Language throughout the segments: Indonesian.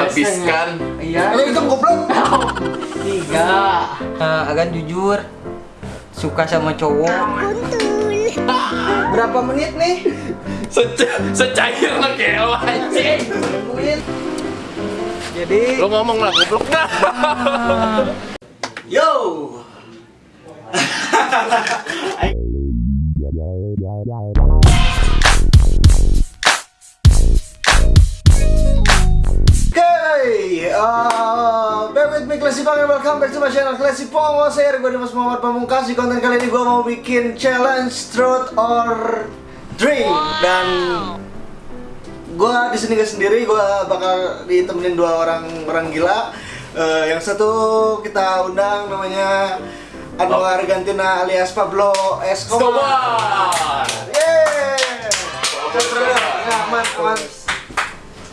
Habiskan. Iya. Ayo itu goblok. Tiga. Eh, Agan jujur suka sama cowok. Berapa menit nih? Seca secair lah kelo anjing. Jadi Lo ngomong lah goblok dah. Yo. Oke, uh, bear with me Classy Pong and welcome back to my channel Classy Pong Oh, saya gue Dimas Muhammad Pamungkas. Di konten kali ini gue mau bikin challenge truth or drink Dan gue di sini gak sendiri, gue bakal ditemenin dua orang orang gila. Eh, Yang satu kita undang namanya Anwar Gantina alias Pablo Escobar. Yeay! Aman, aman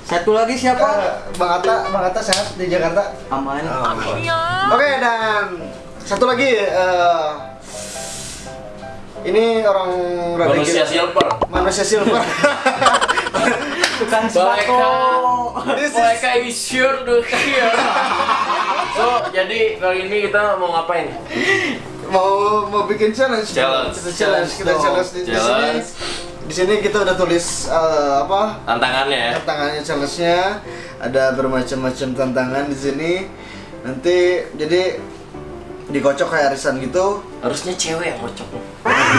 Satu lagi siapa? Eh, Bang Atta, Bang Atta sehat di Jakarta? Aman. Oke dan satu lagi eh, ini orang Manusia gila. silver. manusia silver. Tukang Mereka, sembako. This is- mereka is sure to hear. So, jadi kali ini kita mau ngapain? mau mau bikin challenge. Challenge. Kita challenge, kita Challenge challenge di sini. Di sini kita udah tulis eh, apa? Tantangannya ya. Tantangannya challenge-nya ada bermacam-macam tantangan di sini. Nanti jadi dikocok kayak arisan gitu. Harusnya cewek yang kocok.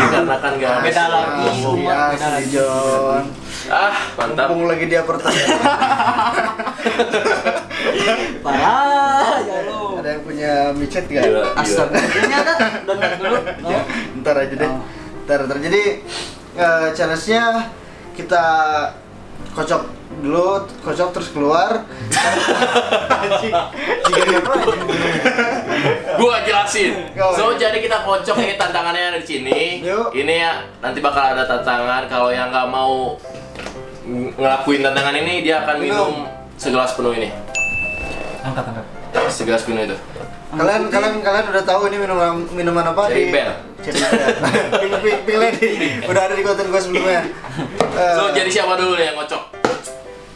Karena kan gak Beda lagi. Beda asli, lagi. John. Ah, mantap. Mumpung lagi dia pertanyaan. Parah ya lo. Ada yang punya micet gak? Gila, gila. Astaga. Ini ada download dulu. No? Ntar aja deh. Oh. Ntar, ntar. Jadi eh, challenge-nya kita kocok dulu, kocok terus keluar. Gua jelasin. So jadi kita kocok nih tantangannya ada di sini. Yuk. Ini ya nanti bakal ada tantangan. Kalau yang nggak mau ng- ngelakuin tantangan ini dia akan minum, segelas penuh ini. Angkat angkat. Segelas penuh itu. Kalian kalian kalian udah tahu ini minuman minuman apa? Cherry di- Bell. Cherry Bell. Pink, pink, pink lady. Udah ada di konten gue sebelumnya. Eh, So jadi siapa dulu nih yang kocok?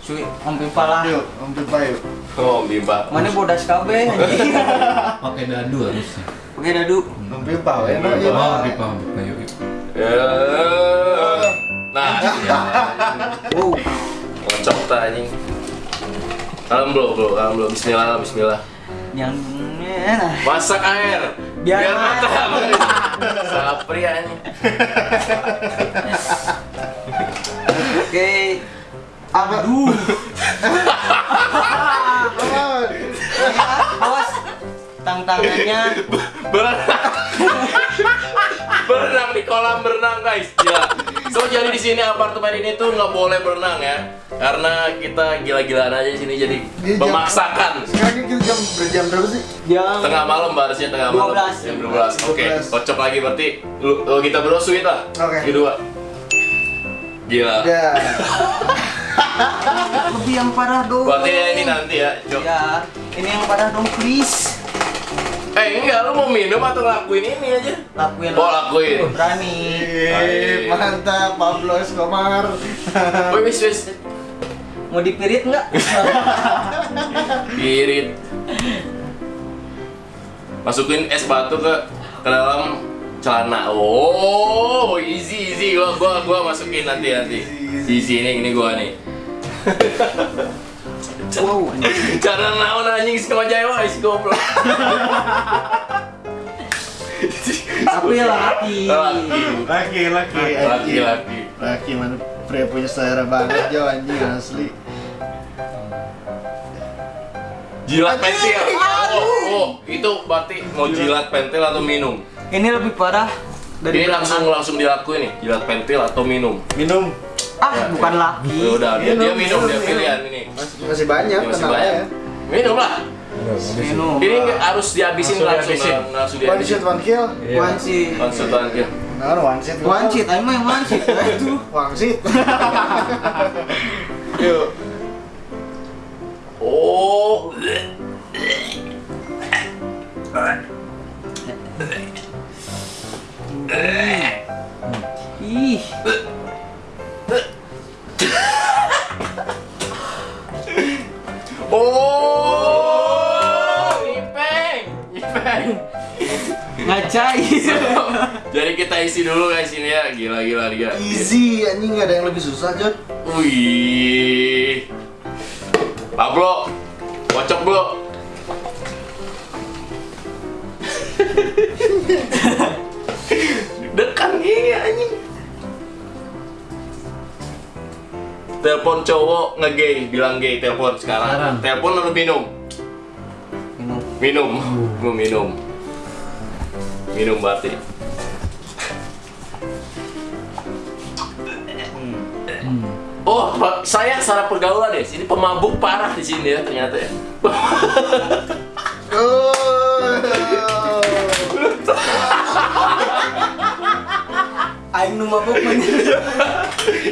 Cuy, Om Pipa lah. Yuk, Om Pipa yuk. Oh, Bimba. Mana bodas KB anjing. pakai dadu harusnya Oke dadu. Om Pipa, ya. iya, oh Pak. pipa pipa yuk yuk Eh, Nah, Wow. kocok ta anjing. Kalem bro, bro, kalem bro. Bismillah, bismillah. Yang nah. Masak air. Biar matang. Sapri anjing. Oke. Aduh. Aman. Awas. Tantangannya berenang berenang di kolam berenang guys gila so jadi di sini apartemen ini tuh nggak boleh berenang ya karena kita gila-gilaan aja di sini jadi Ini jam- memaksakan Sekarang ini kita jam berjam berapa sih? yang tengah malam barisnya tengah malam 12. jam 12 oke 12. kocok lagi berarti lu, lu kita berdua sweet lah Oke. kedua gila Ya. lebih yang parah dong. berarti ya ini nanti ya Cok. Ya, ini yang parah dong please. eh enggak lu mau minum atau lakuin ini aja Lakuin. Oh, lakuin. Berani. Mantap Pablo Escobar. Wih, wis wis Mau dipirit nggak? Irit. Masukin es batu ke ke dalam celana. Oh, easy easy. Gua gua gua masukin nanti nanti. Di sini ini gua nih. wow. Cara naon anjing sama Jawa is goblok. Tapi laki. Laki. Laki, laki, Laki laki. Laki mana pria punya selera banget Jo anjing asli. Jilat pentil. Oh, oh, itu berarti mau jilat pentil atau minum? Ini lebih parah dari Ini langsung langsung dilakuin nih, jilat pentil atau minum. Minum. Ah, bukan laki. Ya udah, dia, dia Minum, minum, dia pilihan ini. Masih, masih banyak Ini masih banyak. aja. Minum lah. Minum. Ini harus dihabisin Langsung langsung, dihabisin. langsung, One shot one kill. One. Langsung terakhir. Nah, one shot. One seat, ayo mah yang one seat. Nah, itu. One shot. Yuk. Oh. Ih. Oh. Ipeng. Ipeng. Ngacai. Jadi kita isi dulu guys ini ya. Gila gila dia. Easy, ya. ini nggak ada yang lebih susah, Jod. Wih. Pablo, kocok bro. Dekan gini anjing. Telepon cowok ngegay, bilang gay, telepon sekarang. Sekarang. Telepon atau minum? Minum. Minum. Minum. Minum berarti. Oh, saya salah pergaulan ya. Sini pemabuk parah di sini ya ternyata ya. Oh. Aing nu mabuk mah.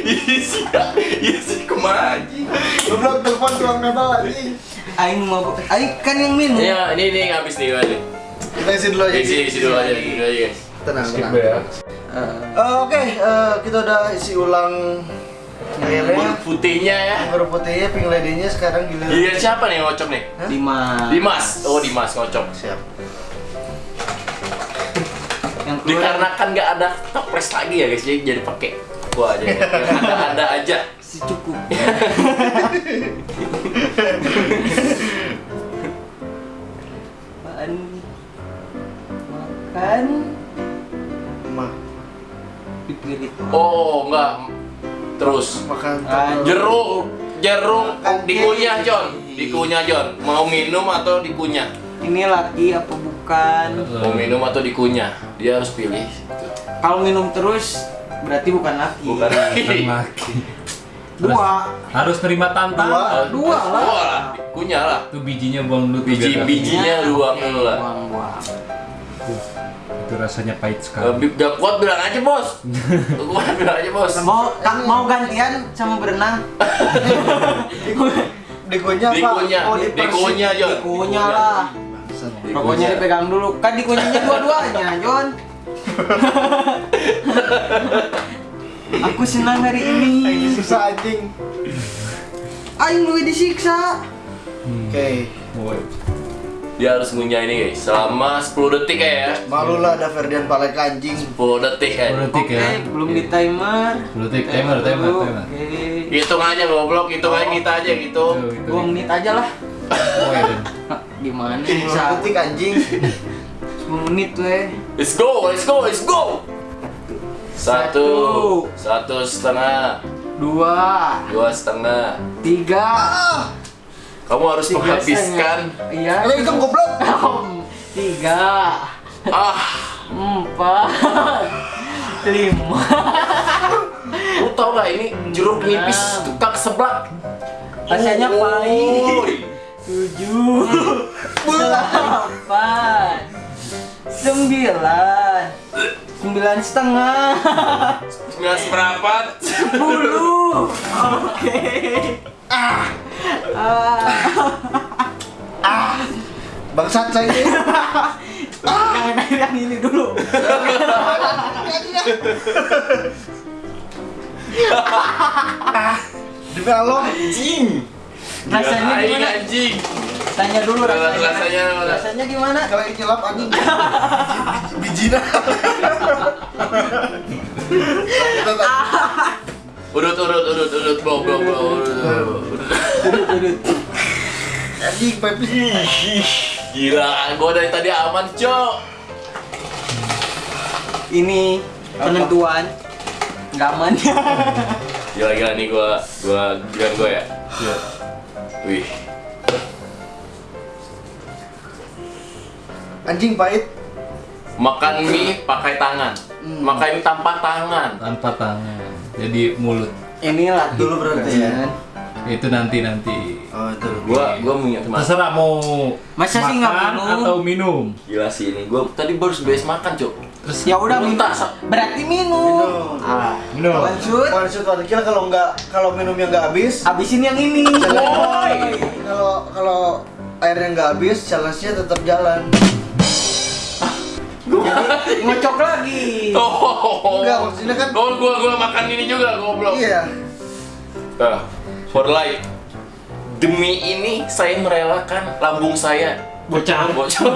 Iya sih, iya sih ke mana anjing? Goblok telepon tuang nebal anjing. Aing nu mabuk. Aing kan yang minum. Iya, ini ini habis nih nih. Kita isi dulu aja. Isi isi dulu aja, dulu aja guys. Tenang, tenang. ya. Eh, Oke, eh, kita udah isi ulang Huruf gilirnya. putihnya ya. Huruf putihnya, pink lady-nya sekarang gilir. Giliran siapa nih ngocok nih? Dimas. Dimas. Oh, Dimas ngocok. Siap. Yang keluar. Dikarenakan nggak ada toples lagi ya guys, jadi jadi pakai gua aja. Yang ada ada aja. si cukup. Apaan? Makan Ma, pipirit. Oh, enggak. Terus makan Ah, jeruk jeruk dikunyah John dikunyah John mau minum atau dikunyah Ini laki apa bukan? mau minum atau dikunyah dia harus pilih Kalau minum terus berarti bukan laki. bukan Bukan lagi laki. Dua. Harus terima tantangan. Dua lah. Dua lah kunyah lah Itu bijinya buang dulu. tuh, biji bijinya luang Oke, dulu lah Buang, buang. Itu rasanya pahit sekali. Gak, gak kuat bilang aja bos kuat bilang aja bos Mau ka- mau gantian sama berenang? dikunyah apa? dikunyah Oh, dikunyah John Dikunyah lah. Rokoknya dipegang dulu. Kan dikunyahnya dua-duanya, John. Aku senang hari ini. susah anjing. Aing lu disiksa. Hmm. Oke. Boy. Dia harus ngunyah ini guys selama 10 detik ya Malu lah ada Ferdian Palek anjing. 10 detik ya Sepuluh detik Oke, ya. belum di timer. Sepuluh detik. Timer, timer, timer. Oke. hitung aja goblok hitung aja kita aja gitu. Dua menit aja lah. Oh, ya, Gimana Sepuluh bisa? detik anjing. 10 menit weh. let's go let's go let's go satu Satu. satu setengah Dua, dua setengah tiga, kamu harus tiga menghabiskan. Iya. Ayo hitung goblok. Tiga, ah empat, lima. lu tau gak ini jeruk nipis tukang seblak Rasanya pahit. Tujuh, delapan, sembilan, sembilan setengah, sembilan seperempat sepuluh. Oke. Ah. Ah. Bangsat saya ini. Yang yang- yang ini dulu. Demi Allah. anjing Rasanya gimana? anjing Tanya dulu rasanya. Rasanya, Rasanya gimana? Kalau ini nyelap anjing. Bijina. Urut urut urut urut bro bro bro urut, urut, urut. Anjing pipis. gila gua dari tadi aman cok Ini penentuan nggak aman. gila gila nih gua gua giliran gua ya Iya. wih Anjing pahit. makan mie pakai tangan makan mie tanpa tangan Tanpa tangan. Jadi mulut. Ini lah Dulu berarti ya. Itu nanti nanti. Oh, itu. gua gua mau ingat mas Terserah mau Masa sih nggak makan minum? atau minum. gila sih ini gua tadi baru beres makan cok Terus Ya udah minum. Minta. Berarti minum. Minum. Ah, minum. lanjut. Orang kira kalau nggak kalau minumnya nggak habis, Habisin yang ini. Kalau kalau airnya nggak habis, challenge-nya tetap jalan. Jadi ngocok lagi. oh Enggak, maksudnya kan- oh gua gua makan ini juga goblok Iya. Ah, for life Demi ini saya merelakan lambung saya Bocor. bocor.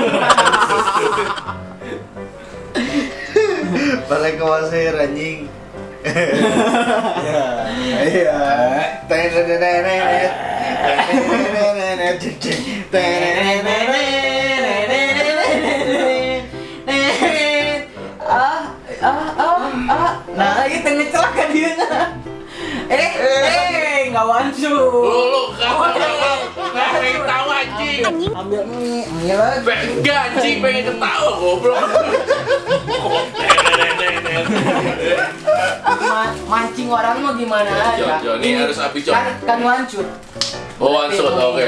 Balik ke wasir anjing. Ya, iya. Tenenenenet. Tenenenenet. Tenenenenet. Ah ah nah itu ngecelakan dia eh eh nggak wancu Lu kamu nggak pengen tahu anjing. ambil mie mie lagi Enggak anjing pengen ketawa goblok. Ma- mancing orang mau gimana aja Jo, Jo, ini harus api, Jo. kan kan wancut Oh, langsung oke.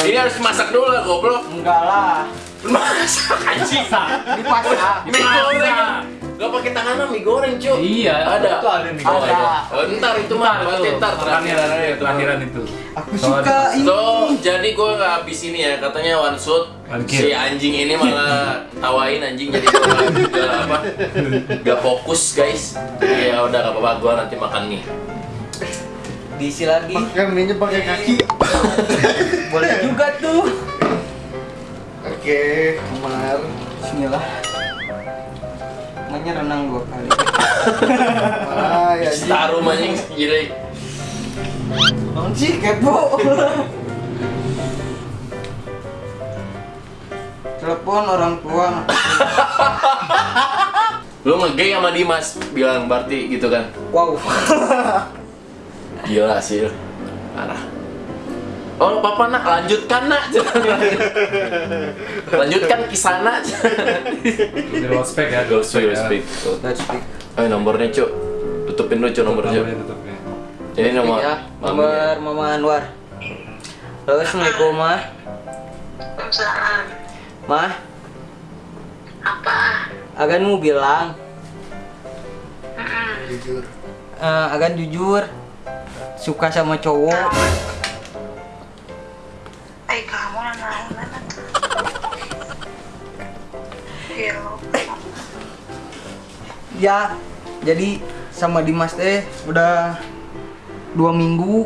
Ini harus masak dulu lah goblok. enggak lah Masak anjing. dipasak goreng. Gak pakai tangan mie goreng, cuy. Iya, ada. itu ada mie goreng. ada. Oh, ntar itu mah, Ntar berarti itu, ntar terakhir. itu, akhiran itu. aku suka ini So, jadi gue nggak habis ini ya, katanya one shot si anjing ini malah tawain anjing jadi gue nggak apa nggak fokus guys jadi ya udah gak apa-apa gue nanti makan mie diisi lagi Makan minyak pakai kaki. boleh juga tuh Oke, Umar. Bismillah Makanya renang dua kali. Ah, ya. taruh jadi Bang sih kepo Telepon orang tua. Lu ngegay sama Dimas bilang berarti gitu kan. Wow. Gila sih. Parah Oh, papa nak lanjutkan nak. lanjutkan kisah nak. Di luar spek ya, speak. Let's speak Ayo nomornya cuk. Tutupin dulu cuk nomornya. Ini nomor. ya. Nomor Mama Anwar Halo Assalamualaikum Ma Waalaikumsalam. Ma Apa? Agan mau bilang. Jujur. eh, Agan jujur Suka sama cowok Ya Jadi sama Dimas teh Udah Dua minggu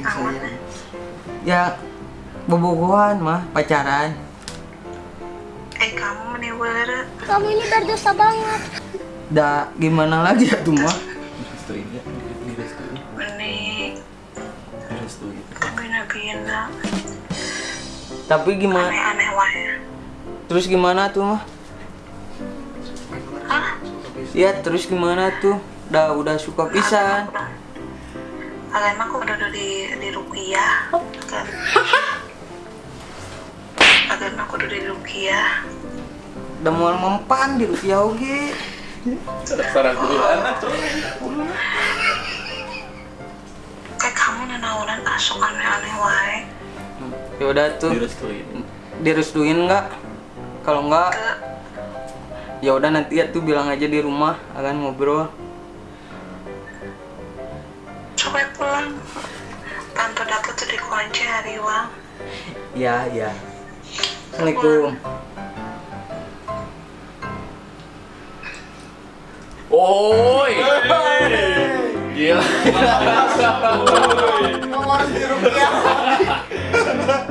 Saling sayang. Ya Bobogohan mah Pacaran Eh kamu bener. Kamu ini berdosa banget. Dah gimana lagi ya tuh mah nabiina. Tapi gimana Aneh-aneh wae. Terus gimana tuh mah? Ya terus gimana tuh Dah udah suka pisan Kalian mah aku udah di di rupiah. Kan. Kalian mah aku udah di rupiah. Udah mau mempan di rupiah oge Sarang dulu anak. Kayak kamu nenaunan asuk aneh-aneh wae. Ya udah tuh Direstuin. direstuin nggak kalau nggak Ke ya udah nanti ya tuh bilang aja di rumah akan ngobrol coba pulang. Kantor dapur tuh dikunci hari uang. ya ya assalamualaikum Oi. Gila. Nomor di rupiah.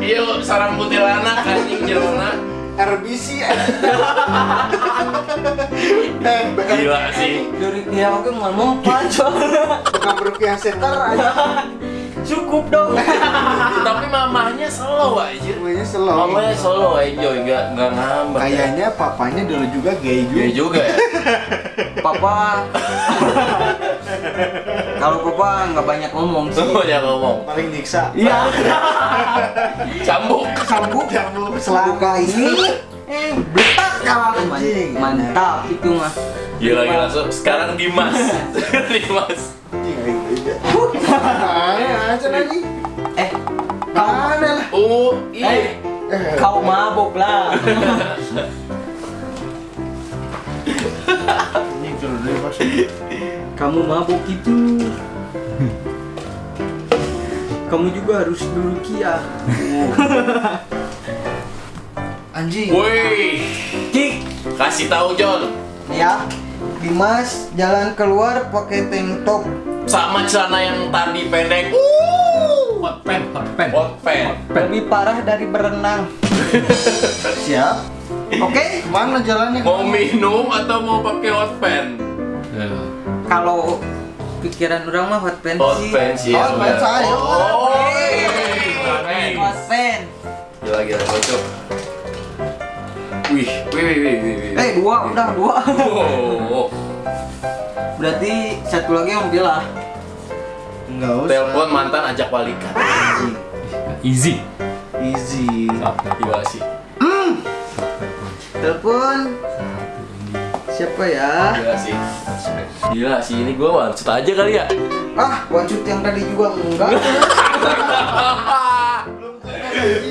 Iya, sarang kuntilanak anjing jelona. RBC. Eh, Gila sih. dari ya oke mau mempan bukan rupiah seter aja. cukup dong Tapi mamahnya slow aja. Semuanya slow. Mamanya solo enjoy, enggak enggak ngambek. Kayaknya papanya dulu juga gay juga. Iya juga ya. papa kalau papa nggak banyak ngomong sih Tuh ya ngomong. Paling nyiksa. iya Cambuk. Sambuk selalu buka ini kalah Anjing. mantap itu mah Gila gila. So, sekarang Dimas. Dimas. Aja. Lagi? eh kau Mana lah? Oh, eh iya. Eh, kau mabok lah kamu mabuk itu kamu juga harus dulu kia Anjing. Woi, Cik kasih tahu John. ya Dimas jalan keluar pakai tank top Sama celana yang tadi pendek. Uh, pen, hot pen. Hot pen. Lebih parah dari berenang. Siap. Oke, mana jalannya? Mau minum atau mau pakai hot pen? Ya. Kalau pikiran orang mah hot pen Hot sih. pen sih. Hot pen, ya. saya. Oh. Hot pen. Gila gila bocok. Wih, wih, wih, wih, wih. wih. Eh dua udah dua. Oh, Berarti satu lagi yang bilang. Enggak usah. telepon mantan ajak balikan. Easy. Easy. Gila sih. Telepon. Siapa ya? Gila sih. Gila sih ini gua one shot aja kali ya. Ah, wancut yang tadi juga enggak. one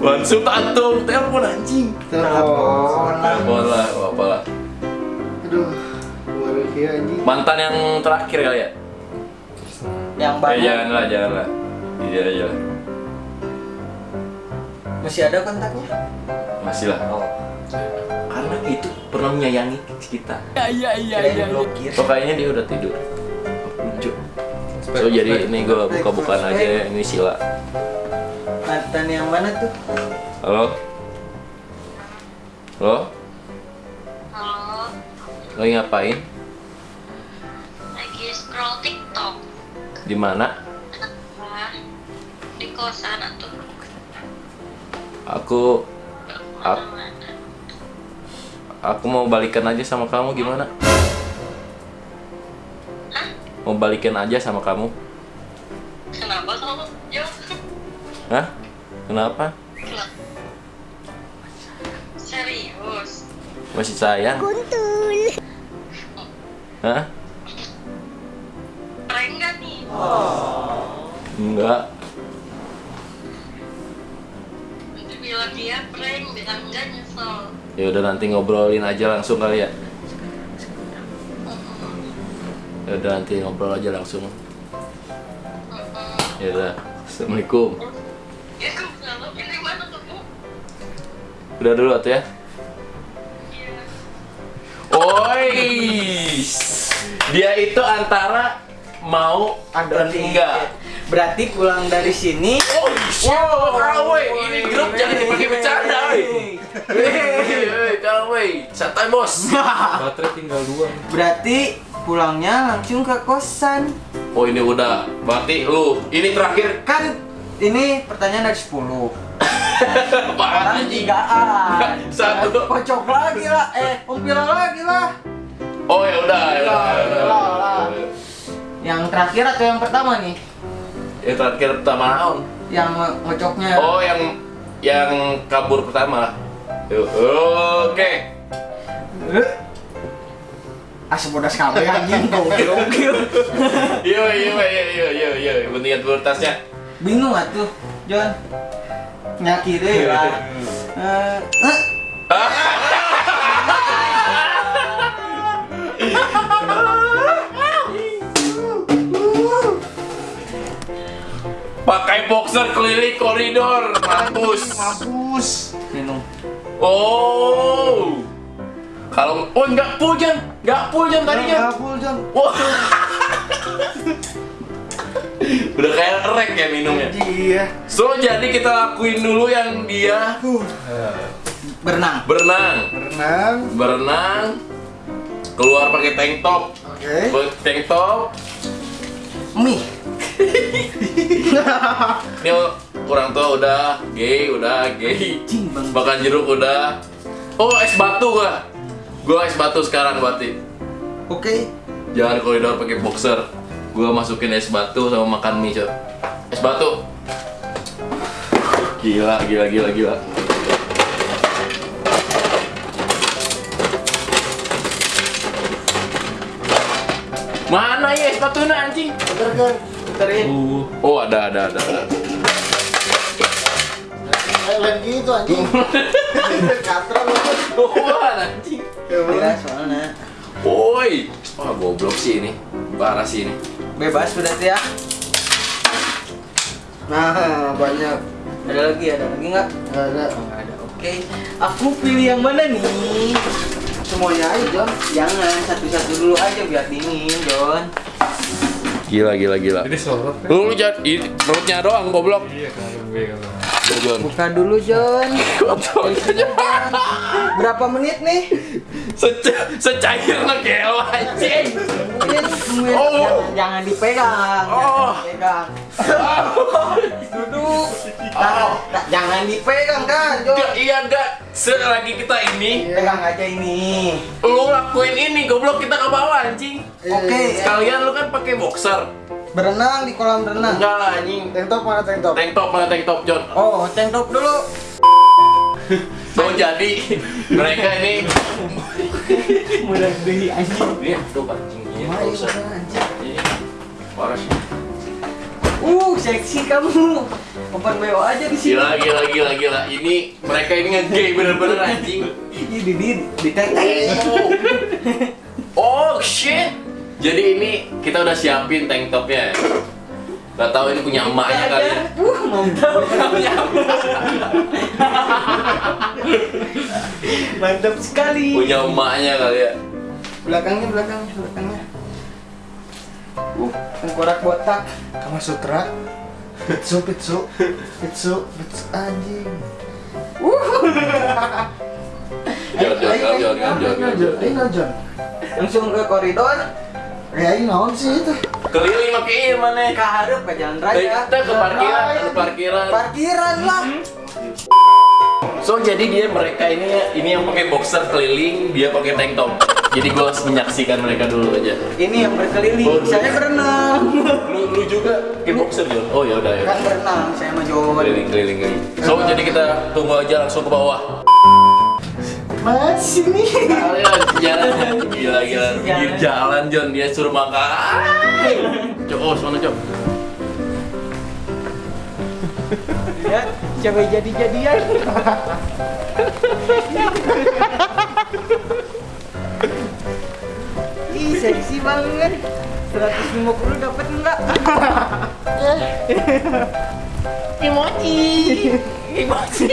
shot antum telepon anjing. Telepon. Telepon lah, apa lah. Aduh. Kemarin kayak anjing. Mantan yang terakhir kali ya. yang Eh, banyak. jangan lah, jangan lah. Iya aja lah. Masih ada kontaknya? Masih lah. Oh. Karena itu pernah menyayangi kita. Kirain blokir. So kayaknya dia udah tidur. Lucu. So jadi ini gue buka-bukaan aja ya, ini Sila. Mantan yang mana tuh? Halo? Halo? Halo, Lagi ngapain? lagi scroll TikTok. Di mana? Di kosan atau Aku aku, aku mau balikan aja sama kamu gimana? Mau balikan aja sama kamu? Kenapa kamu jauh? Hah? Kenapa? Serius? Masih sayang? Kuntul. Hah? Prank nggak nih? Enggak. Nanti bilang dia prank, bilang enggak nyesel. Ya udah nanti ngobrolin aja langsung kali ya. Ya udah nanti ngobrol aja langsung. Ya udah. Assalamualaikum. Udah dulu atuh ya. Oi. Dia itu antara mau dan enggak. Berarti pulang dari sini. Oh, wow, kalau weh, ini grup jangan dipakai bercanda, weh, kalau weh, santai bos. Baterai tinggal dua. Berarti pulangnya langsung ke kosan. Oh ini udah, berarti lu ini terakhir Kan ini pertanyaan dari 10. Apaan anjing? tigaan. Satu. Kocok lagi lah. Eh, umpil lagi lah. Oh ya udah, ya udah, ya udah. Yang terakhir atau yang pertama nih? Yang terakhir pertama naon? Yang ngocoknya. Oh yang yang kabur pertama. Oke. Eh. Asal bodas kabeh anjing gokil. Yo yo yo yo yo yo, pentingan prioritasnya. Bingung atuh, John. Nyakire lah. Eh, eh, Pakai boxer keliling koridor, mampus. Mampus. minum. Oh. Kalau oh enggak pujan, enggak pujan tadinya. Ngapul, Jon. Wah. Udah kayak rek ya minumnya. Iya. So jadi kita lakuin dulu yang dia Berenang. berenang, Berenang. berenang, keluar pakai tank top, Oke. Pakai tank top. Mie. Ini orang tua udah gay, udah gay. Makan jeruk udah. Oh es batu gua. Gua es batu sekarang berarti. Oke. Jangan koridor pakai boxer. Gua masukin es batu sama makan mie, Cok. Es batu. Gila, gila, gila, gila. Mana ya es batunya anjing? Bentar, kan. Terin. Uh, Oh, ada, ada, ada. ada. Lain gitu anjing. Katran lu. Wah, anjing. Ya soalnya. Woi. Wah, goblok sih ini. Parah sih ini. Bebas berarti ya. Nah, banyak. Ada lagi, ada lagi nggak? Nggak ada. Oh, nggak ada. Oke. Aku pilih yang mana nih? Semuanya aja, Jon. Jangan satu-satu dulu aja biar dingin, John. Gila gila gila. Jadi sorot kan? Lu jangan ini perutnya doang goblok. Iya kan gue kalau. Udah, Jon. Buka dulu John. Berapa menit nih? Seca secair ngegel anjing. Oh. Jangan, dipegang. Oh. Jangan dipegang. Duduk. Nah, jangan dipegang kan. Enggak, iya enggak. Selagi kita ini, Pegang aja ini. lu lakuin ini goblok kita ke bawah anjing. Oke. Sekalian lu kan pakai boxer. Berenang di kolam renang. Enggak lah anjing. Tank top mana tank top? Tank top mana tank top John? Oh, tank top dulu. So jadi mereka ini Mulai dari anjing. Iya, tuh anjing iya, Ini sih. Uh, seksi kamu. Open BO aja di sini. Gila, gila, gila, gila. Ini mereka ini nge-gay bener-bener anjing. Ih, di di di teteh. Oh shit. Jadi ini kita udah siapin tank topnya. ya. Gak tahu ini punya emaknya kali ya. Uh, mantap. mantap sekali. Punya emaknya kali ya. Belakangnya, belakangnya, belakangnya. Uh, tengkorak botak. Kama Sutra. Pitsu, pitsu, pitsu, pitsu, anjing. Jon. Langsung ke koridor. Ya ini naon sih itu? Keliling pakai mana? Ke harap ke jalan Eh, raya. Kita ke parkiran, ke parkiran. Parkiran lah. So jadi dia mereka ini ini yang pakai boxer keliling, dia pakai tank top. Jadi gue harus menyaksikan mereka dulu aja. Ini yang berkeliling. Oh, Saya berenang. Lu, lu juga pakai boxer Jon? Oh ya udah ya. Kan berenang, saya mah John. Keliling keliling keliling. So jadi kita tunggu aja langsung ke bawah. Nih. Kalian jalan gila gila pinggir jalan John dia suruh makan. Cok, oh mana cok? Ya, cewek jadi-jadian. Ih, seksi banget. 150 dapat enggak? Emoji. Emoji.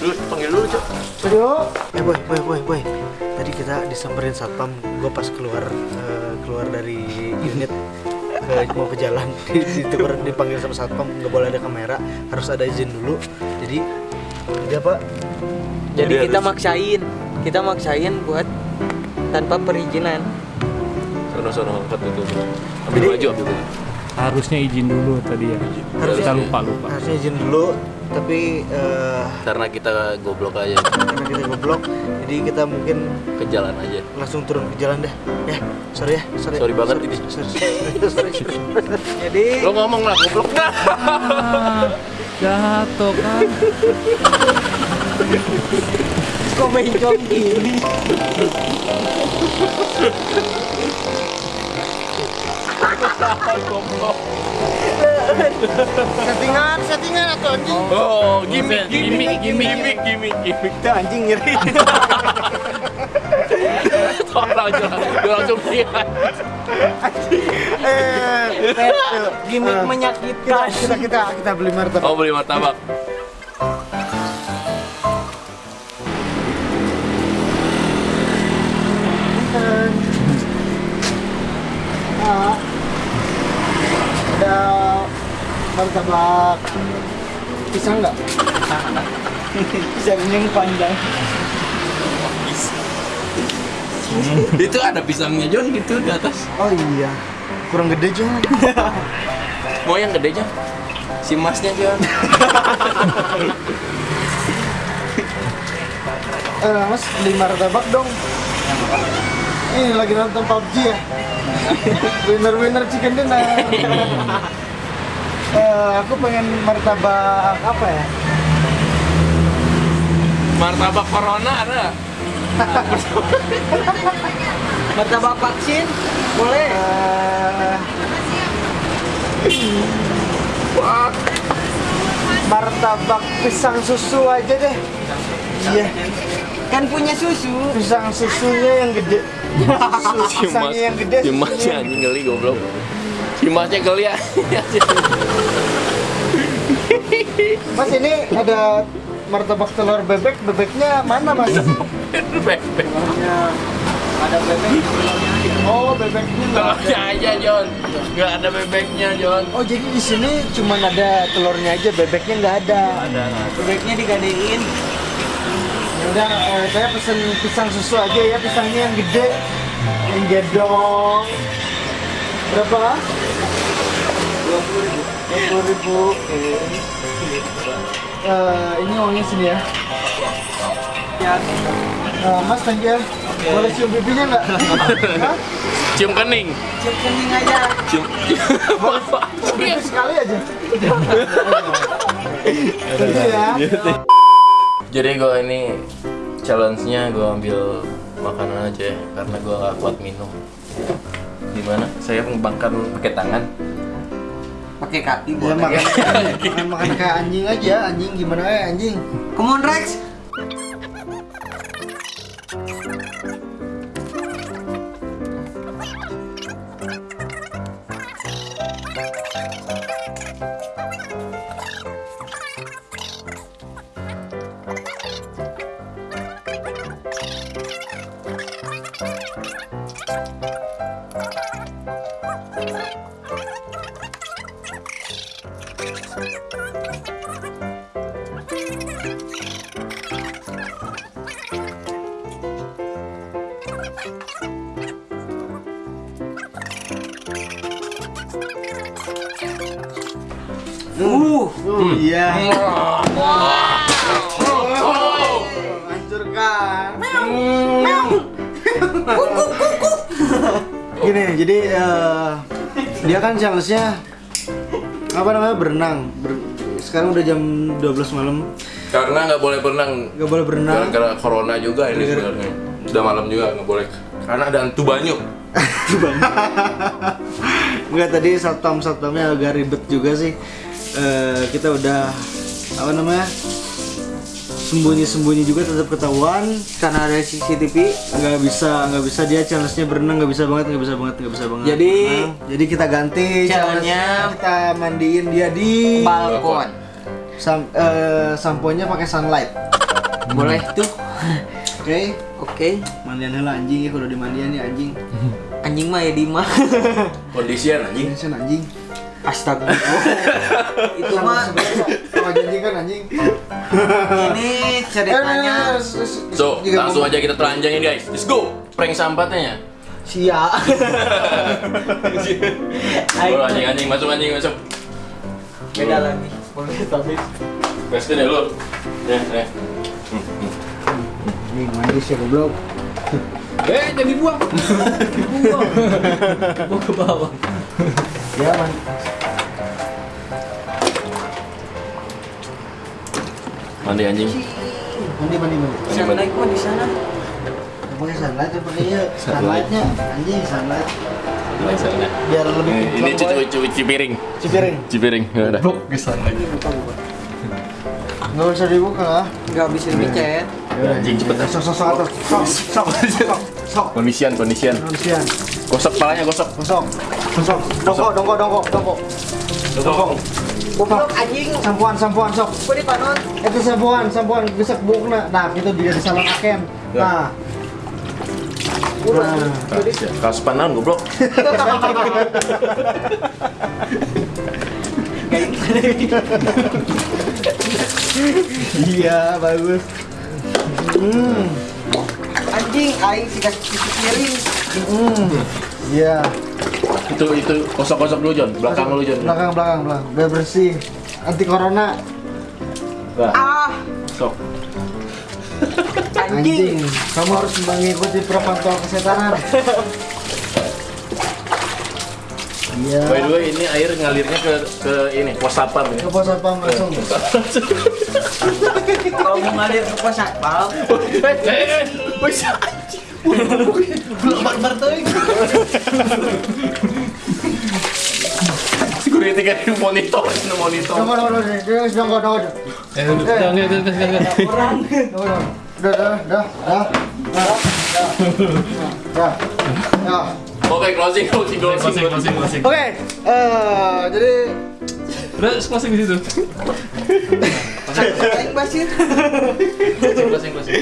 Lu panggil dulu cok. Ayo. Eh boy, boy, boy, boy. Tadi kita disamperin satpam. Gue pas keluar eh, keluar dari unit ke, mau ke jalan di situ dipanggil sama satpam nggak boleh ada kamera harus ada izin dulu jadi dia pak Jadi Jadi kita harus- maksain, kita maksain buat tanpa perizinan. Sono sono angkat itu. Ambil baju ambil baju. Harusnya izin dulu tadi ya. Harusnya kita lupa lupa. harusnya izin dulu tapi eh, Karena kita goblok aja karena kita goblok jadi kita mungkin ke jalan aja. langsung turun ke jalan dah ya sorry ya sorry Sorry banget sorry, ini. sorry, sorry, sorry, sorry. Jadi Lo ngomong lah goblok dah. Jatuh kan. kok bencong gini? settingan settingan atau anjing Oh, gimmick, gimmick, gimmick, gimmick, gimmick, gimmick. itu anjing nyeri Tolong jangan, dia langsung lihat. eh Gimik Eh, menyakitkan. kita kita kita beli martabak Oh beli martabak. Martabak pisang nggak Pisangnya yang panjang. Itu ada pisangnya John gitu di atas. oh iya kurang gede John Mau yang gede John? Si masnya John. eh mas beli martabak dong ini lagi nonton PUBG ya winner winner chicken dinner Eh, aku pengen martabak apa ya Martabak corona ada. Martabak vaksin? Boleh. Eh, martabak pisang susu aja deh iya Kan punya susu. pisang susunya yang gede susu pisangnya yang gede susunya yang anjing geli goblok. Si masnya geli ya. Mas ini ada martabak telur bebek, bebeknya mana mas? Bebek. Ada bebek di telurnya aja. Oh, bebeknya nggak. Telurnya aja John. Nggak ada bebeknya John. Oh, jadi di sini cuma ada telurnya aja, bebeknya nggak ada. Ada. Bebeknya digadein. Ya udah, eh, saya pesen pisang susu aja ya, pisangnya yang gede, yang gedong. Berapa? Dua puluh ribu. Dua puluh ribu. Oke. Eh, ini uangnya sini ya. Ya. Eh, mas, thank you. ya. Boleh cium pipinya nggak? Hah? Cium kening. Cium kening aja. Cium. Pipi sekali aja. Ya. Jadi gue ini challenge-nya gue ambil makanan aja ya, karena gue gak kuat minum. Gimana? Saya mengembangkan pakai tangan. Pakai kaki Ya makan, makan, makan kayak anjing aja, anjing gimana ya anjing? Come on Rex. Iya. Oh. Hancurkan. Gini, jadi eh, dia kan challenge-nya apa namanya berenang. Ber- sekarang udah jam 12 malam, Karena nggak boleh berenang. nggak boleh berenang. Gara-gara corona juga ini sebenarnya. Udah malam juga nggak boleh. Karena ada hantu banyu. Enggak tadi satpam satpamnya agak ribet juga sih. Eh, kita udah apa namanya sembunyi-sembunyi juga tetap ketahuan karena ada CCTV. nggak bisa nggak bisa dia challenge-nya berenang nggak bisa banget nggak bisa banget nggak bisa banget Jadi- Nah, jadi kita ganti Challenge-nya- kita mandiin dia di Balkon. sam eh, samponya pakai sunlight Boleh tuh. oke Oke. mandian heula anjing ya kalau dimandian ya anjing Anjing mah ya Dima. Kondisian anjing. sen anjing Astaga. Itu mah sama janji kan anjing ini ceritanya So, langsung aja kita telanjangin guys. Let's go. Prank sampatnya. sia Oh, anjing anjing masuk anjing masuk. beda lagi. Boleh tapi Pasti deh lu. Ya, ya. nih mandi sih goblok Eh, jadi buang. Dibuang. Dibuang ke bawah. ya man Mandi anjing. mandi mandi mandi. Sunlight mah di sana. pakai sunlight ya pakai ya sunlightnya. Anjing sunlight. Biar lebih Ini, ini cuci cuci cuci piring. cipiring? Cipiring. Enggak ada. nggak usah dibuka lah Enggak bisa dicet. Anjing cepet sok sok sok atas. Sok sok sok sok Kondisian, kondisian. manusia Gosok palanya, gosok. sok sok dongkok dongkok dongkok. Dongkok dongkok Anjing. sampuan sampuan sok panon? itu sampuan sampuan bisa bukna nah gitu dia disalahkan nah Udah. Nah. Kaos panan goblok. iya bagus hmm Anjing aing cuci piring. hmm iya Itu itu gosok-gosok dulu, Jon. Belakang lu, Jon. belakang belakang belakang. Biar bersih. Anti corona. Nah, Ah, sok. anjing. Kamu harus mengikuti protokol kesehatan. Iya. By the way, ini air ngalirnya ke ke ini pos satpam ya. ke pos satpam langsung. Kalau mau ngalir ke pos satpam, Eh, eh, eh, bisa. Security kan di monitor, di monitor. Eh, udah, udah, udah, udah, udah, udah. Dongkok, dongkok. Udah, udah, udah, udah, udah, udah, udah. Oke, closing, closing, closing, Closing, closing. Oke, eh, jadi Udah closing di situ. Paling basin. Closing, closing, closing.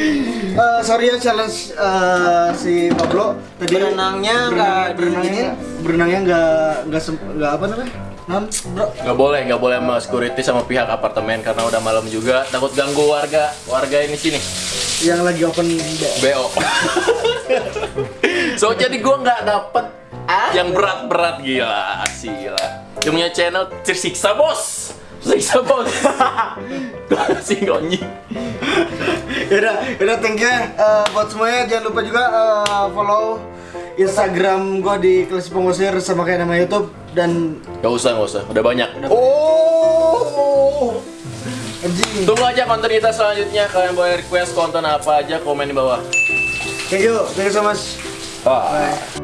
Eh, sorry ya challenge eh, si Pablo tadi Berenangnya nggak berenangnya berenangnya nggak nggak sem- nggak apa namanya non bro Nggak boleh, nggak boleh sama security sama pihak apartemen karena udah malam juga. Takut ganggu warga, warga ini sini. yang lagi open bo- so jadi gua nggak dapet yang berat-berat gila, gila. Yang punya channel tersiksa bos, tersiksa bos. si gonyi. Yaudah, yaudah thank you Eh, buat semuanya jangan lupa juga eh, follow Instagram gua di Klasi Pengusir sama kayak nama YouTube dan Gak usah, gak usah, udah banyak. oh anjing Tunggu aja konten kita selanjutnya. Kalian boleh request konten apa aja, komen di bawah. thank you thank you so much Bye.